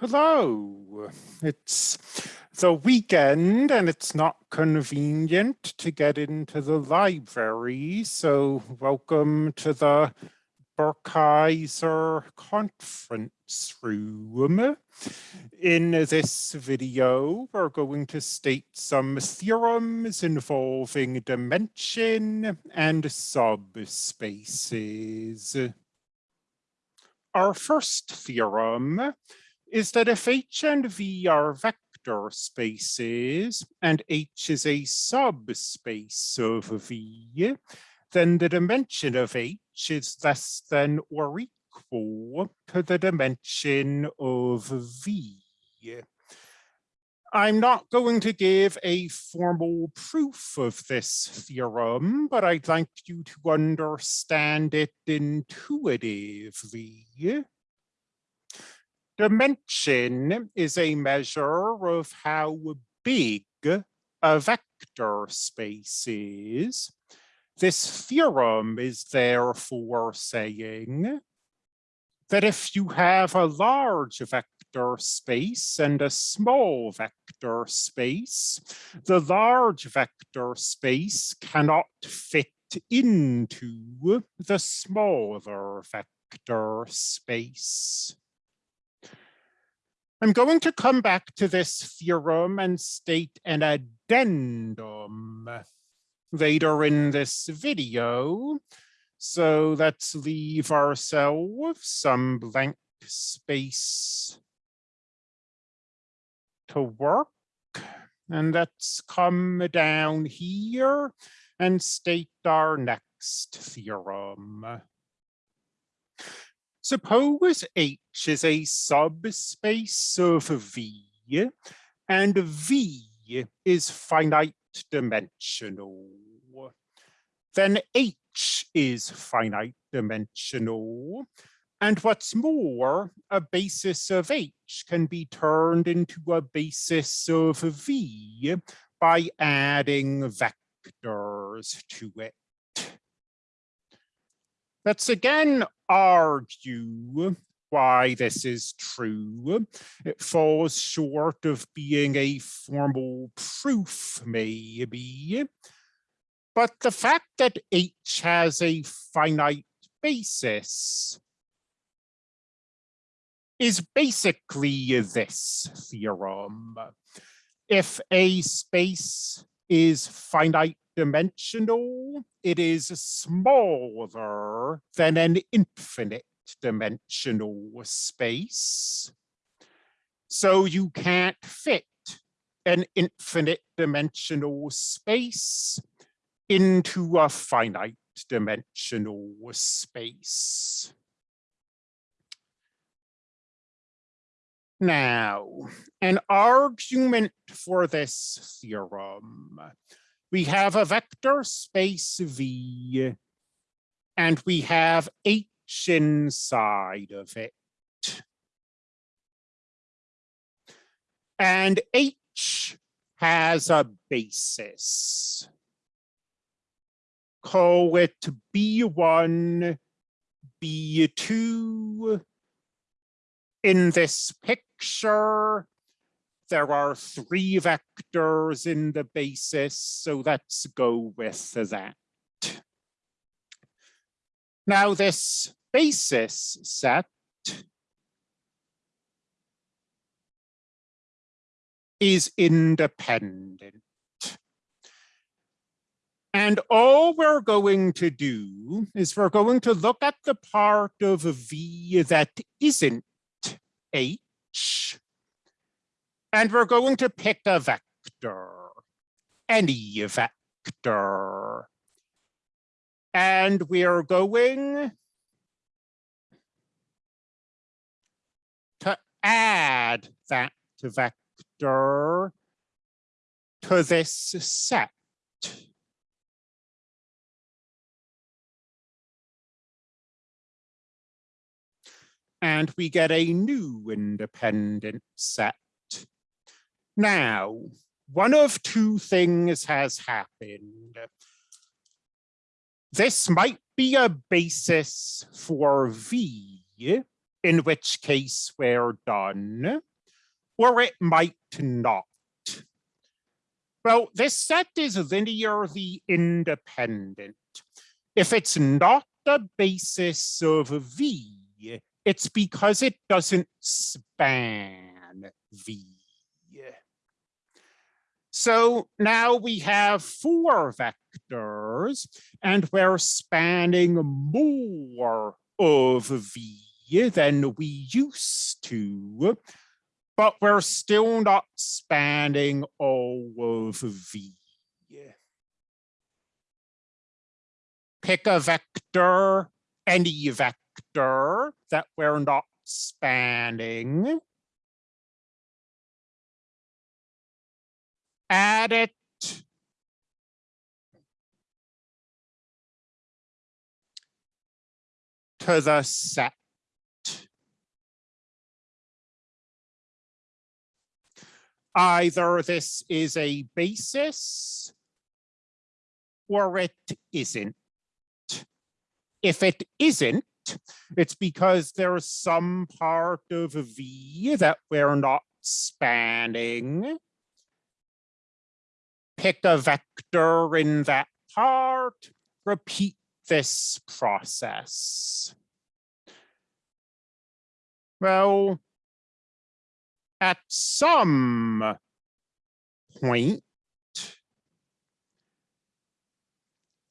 Hello, it's the weekend and it's not convenient to get into the library, so welcome to the Burkheiser conference room. In this video, we're going to state some theorems involving dimension and subspaces. Our first theorem is that if H and V are vector spaces and H is a subspace of V, then the dimension of H is less than or equal to the dimension of V. I'm not going to give a formal proof of this theorem, but I'd like you to understand it intuitively. Dimension is a measure of how big a vector space is. This theorem is therefore saying that if you have a large vector space and a small vector space, the large vector space cannot fit into the smaller vector space. I'm going to come back to this theorem and state an addendum later in this video. So let's leave ourselves some blank space to work. And let's come down here and state our next theorem. Suppose H is a subspace of V and V is finite dimensional. Then H is finite dimensional. And what's more, a basis of H can be turned into a basis of V by adding vectors to it. Let's again argue why this is true. It falls short of being a formal proof, maybe. But the fact that H has a finite basis is basically this theorem. If a space is finite dimensional, it is smaller than an infinite dimensional space. So you can't fit an infinite dimensional space into a finite dimensional space. Now, an argument for this theorem we have a vector space V and we have H inside of it. And H has a basis. Call it B1, B2. In this picture, there are three vectors in the basis, so let's go with that. Now this basis set is independent. And all we're going to do is we're going to look at the part of V that isn't H and we're going to pick a vector, any vector. And we are going to add that vector to this set. And we get a new independent set. Now, one of two things has happened. This might be a basis for V, in which case we're done. or it might not. Well, this set is linearly independent. If it's not a basis of V, it's because it doesn't span V. So now we have four vectors and we're spanning more of V than we used to, but we're still not spanning all of V. Pick a vector, any vector that we're not spanning. Add it to the set. Either this is a basis or it isn't. If it isn't, it's because there's some part of V that we're not spanning. Pick a vector in that part, repeat this process. Well, at some point,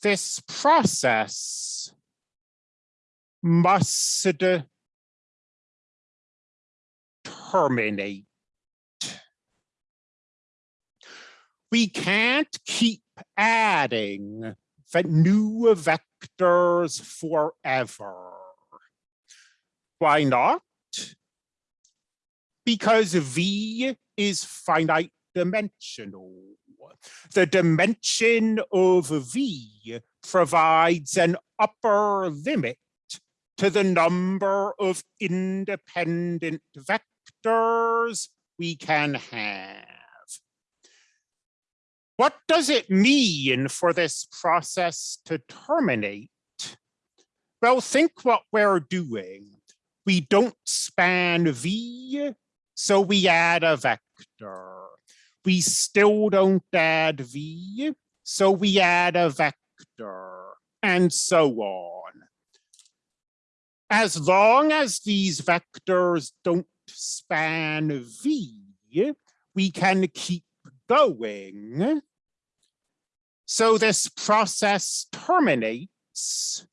this process must terminate. We can't keep adding new vectors forever. Why not? because V is finite dimensional. The dimension of V provides an upper limit to the number of independent vectors we can have. What does it mean for this process to terminate? Well, think what we're doing. We don't span V, so we add a vector. We still don't add V, so we add a vector, and so on. As long as these vectors don't span V, we can keep going. So this process terminates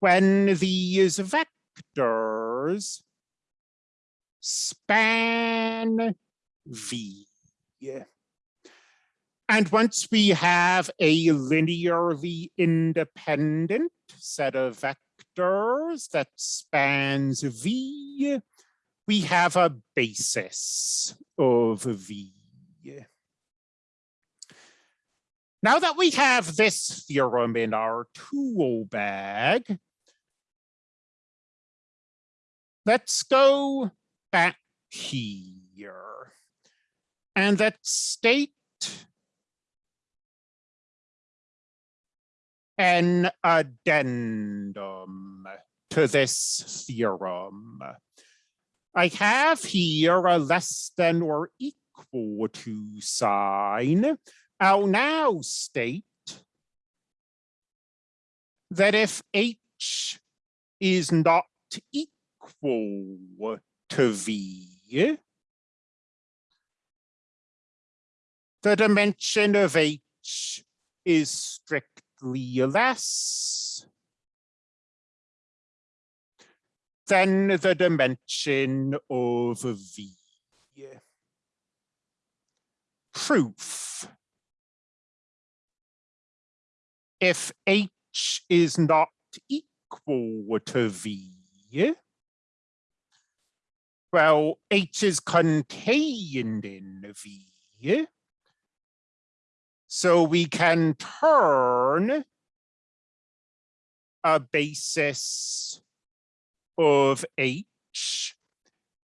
when these vectors span V. And once we have a linearly independent set of vectors that spans V, we have a basis of V. Now that we have this theorem in our tool bag, Let's go back here and let's state an addendum to this theorem. I have here a less than or equal to sign. I'll now state that if H is not equal to V, the dimension of H is strictly less than the dimension of V. Proof. If H is not equal to V, well, H is contained in V. So we can turn a basis of H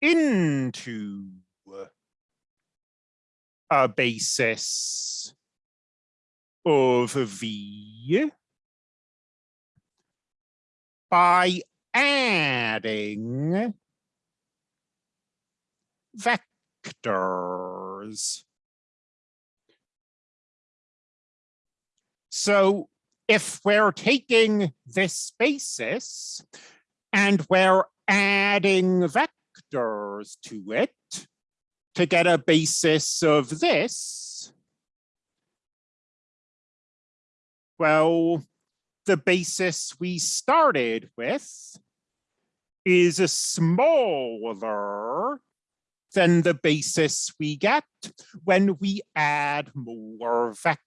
into a basis of V by adding vectors. So if we're taking this basis and we're adding vectors to it to get a basis of this, well, the basis we started with is smaller than the basis we get when we add more vectors.